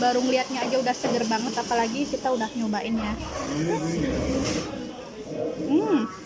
baru ngeliatnya aja udah seger banget apalagi kita udah nyobain ya hmm.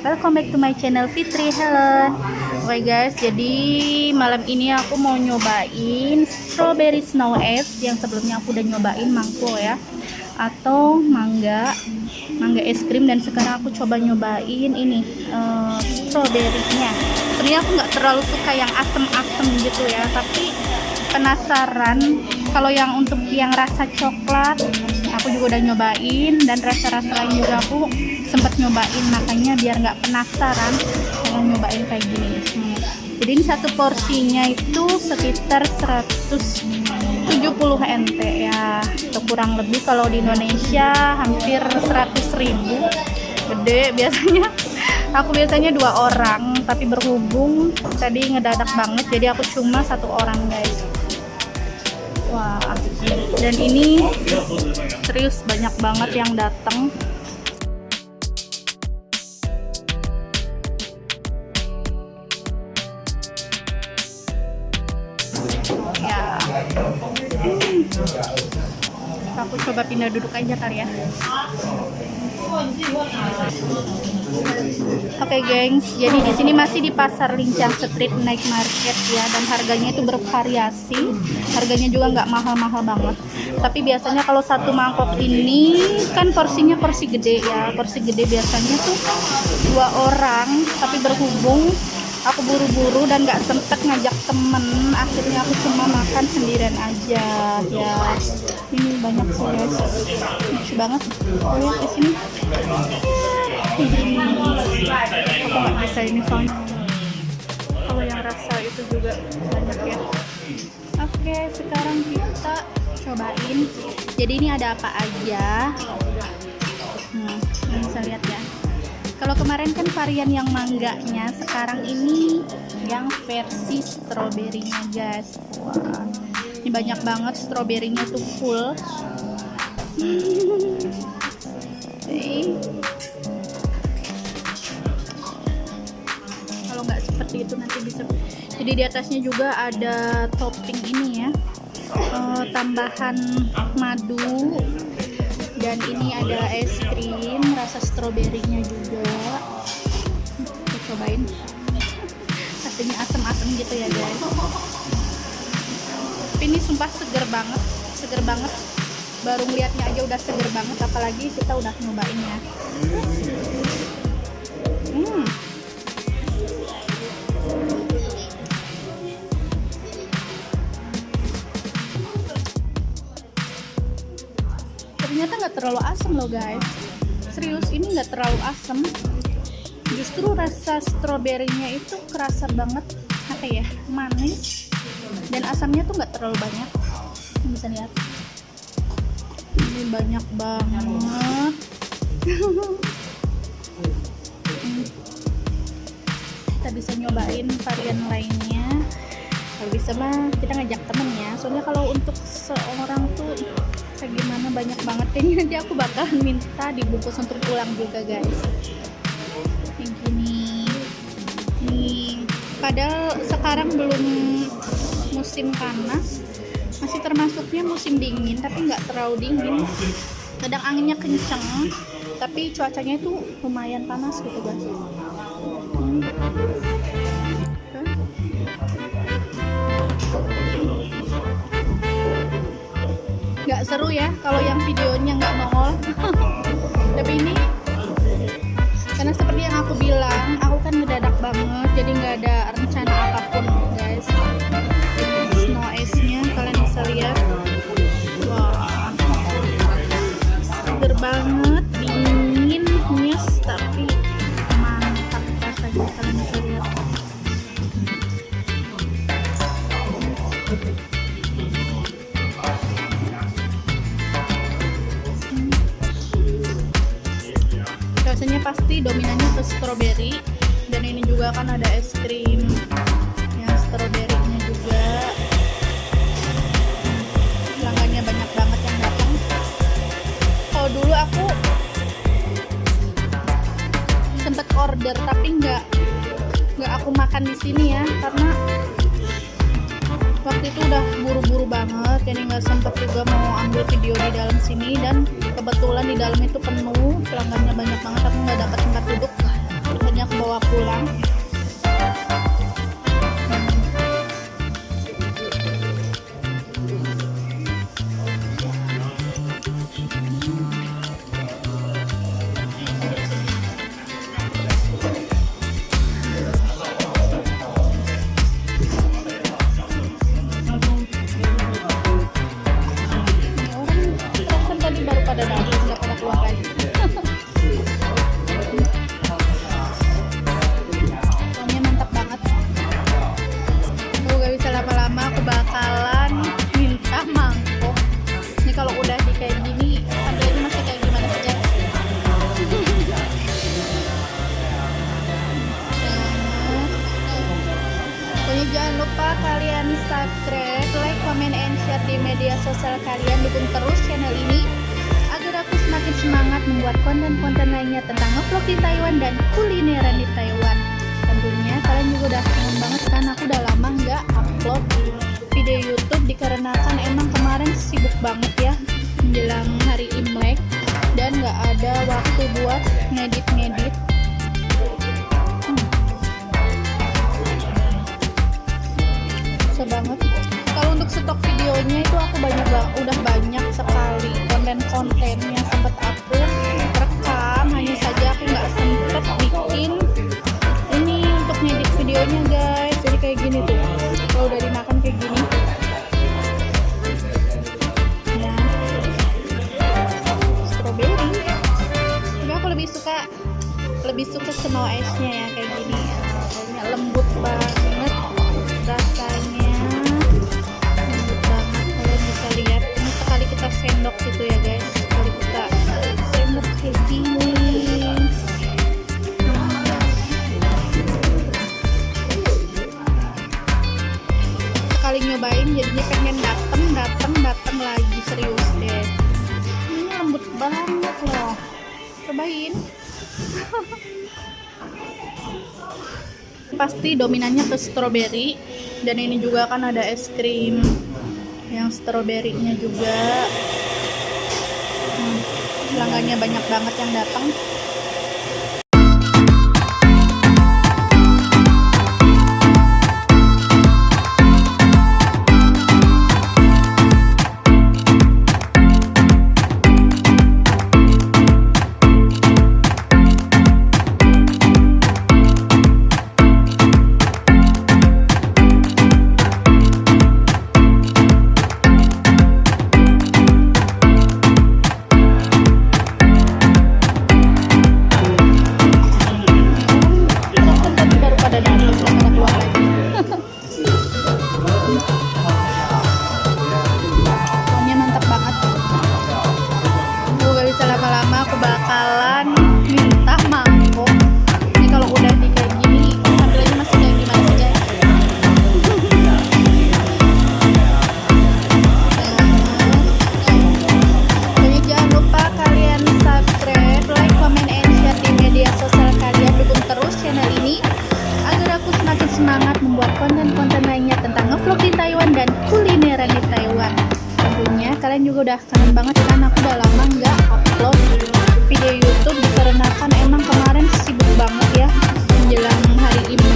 Welcome back to my channel Fitri. Helen Oke guys, jadi malam ini aku mau nyobain Strawberry Snow Es Yang sebelumnya aku udah nyobain mangko ya. Atau mangga Mangga es krim. Dan sekarang aku coba nyobain ini uh, Strawberry-nya. Sebenarnya aku nggak terlalu suka yang asem-asem gitu ya Tapi penasaran. Kalau yang untuk yang rasa coklat Aku juga udah nyobain. Dan rasa-rasa lain juga aku sempat nyobain makanya biar nggak penasaran kalau nyobain kayak gini. Jadi ini satu porsinya itu sekitar 170 NT ya. Atau kurang lebih kalau di Indonesia hampir 100 ribu. Gede biasanya. Aku biasanya dua orang tapi berhubung tadi ngedadak banget jadi aku cuma satu orang guys. Wah. Dan ini serius banyak banget yang datang aku coba pindah duduk aja kali ya Oke okay, gengs, jadi di sini masih di pasar Lincang Street Night Market ya dan harganya itu bervariasi. Harganya juga nggak mahal-mahal banget. Tapi biasanya kalau satu mangkok ini kan porsinya porsi gede ya. Porsi gede biasanya tuh dua orang, tapi berhubung aku buru-buru dan gak sempet ngajak temen. Akhirnya aku cuma makan sendirian aja. Ya ini banyak sih guys. Lucu banget. Oh ya di sini. Aku nggak bisa ini soalnya kalau yang rasa itu juga banyak ya. Oke sekarang kita cobain. Jadi ini ada apa aja? Hmm, bisa lihat kalau kemarin kan varian yang mangganya sekarang ini yang versi stroberinya guys. Wah ini banyak banget stroberinya tuh full. Kalau nggak seperti itu nanti bisa jadi di atasnya juga ada topping ini ya. Uh, tambahan madu dan ini ada es krim rasa stroberinya juga. Kita cobain. Rasanya asam-asam gitu ya guys. Tapi ini sumpah seger banget seger banget. Baru ngeliatnya aja udah seger banget apalagi kita udah nyobain ya. Hmm terlalu asam loh guys. Serius ini nggak terlalu asam justru rasa stroberinya itu kerasa banget apa ya manis. Dan asamnya tuh nggak terlalu banyak. Bisa lihat. Ini banyak banget. Kita bisa nyobain varian lainnya kalau bisa mah kita ngajak temen ya. Soalnya kalau untuk seorang tuh kayak gimana banyak banget. Ini nanti aku bakalan minta dibungkus untuk pulang juga guys. Yang gini. Nih padahal sekarang belum musim panas. Masih termasuknya musim dingin tapi nggak terlalu dingin. Kadang anginnya kenceng tapi cuacanya itu lumayan panas gitu guys. Hmm. Nggak seru ya kalau yang videonya nggak nongol tapi ini karena seperti yang aku bilang aku kan ngedadak banget jadi nggak ada rencana pasti dominannya ke strawberry. Dan ini juga kan ada es krim yang strawberrynya juga. Pelanggannya banyak banget yang datang. Kalau dulu aku sempet order tapi nggak nggak aku makan di sini ya karena waktu itu udah buru-buru banget. Jadi nggak sempet juga mau ambil video di dalam sini. Dan kebetulan di dalam itu penuh pelanggannya banyak banget aku nggak dapat tempat duduk. Akhirnya aku bawa pulang tadi pada datang nggak pada keluar lagi. Pokoknya mantap banget. Aku gak bisa lama-lama aku bakalan minta mangkok. Ini kalau udah di kayak gini tampilannya masih kayak gimana guys Pokoknya jangan lupa kalian subscribe, like, comment, and share di media sosial kalian. Dukung terus channel ini semakin semangat membuat konten-konten lainnya tentang ngevlog di Taiwan dan kulineran di Taiwan. Tentunya kalian juga udah kangen banget kan? Aku udah lama nggak upload video YouTube dikarenakan emang kemarin sibuk banget ya menjelang hari Imlek dan nggak ada waktu buat ngedit-ngedit. Susah banget. Kalau untuk stok videonya itu aku banyak udah banyak sekali konten-konten yang sempat aku rekam hanya saja aku nggak sempet bikin ini untuk ngedit videonya guys. Jadi kayak gini tuh kalau udah dimakan kayak gini. Ya. Tapi aku lebih suka lebih suka snow ice-nya ya kayak gini pasti dominannya ke strawberry. Dan ini juga kan ada es krim yang strawberrynya juga. Hmm, banyak banget yang datang udah kangen banget kan aku udah lama nggak upload video YouTube dikarenakan emang kemarin sibuk banget ya menjelang hari Imlek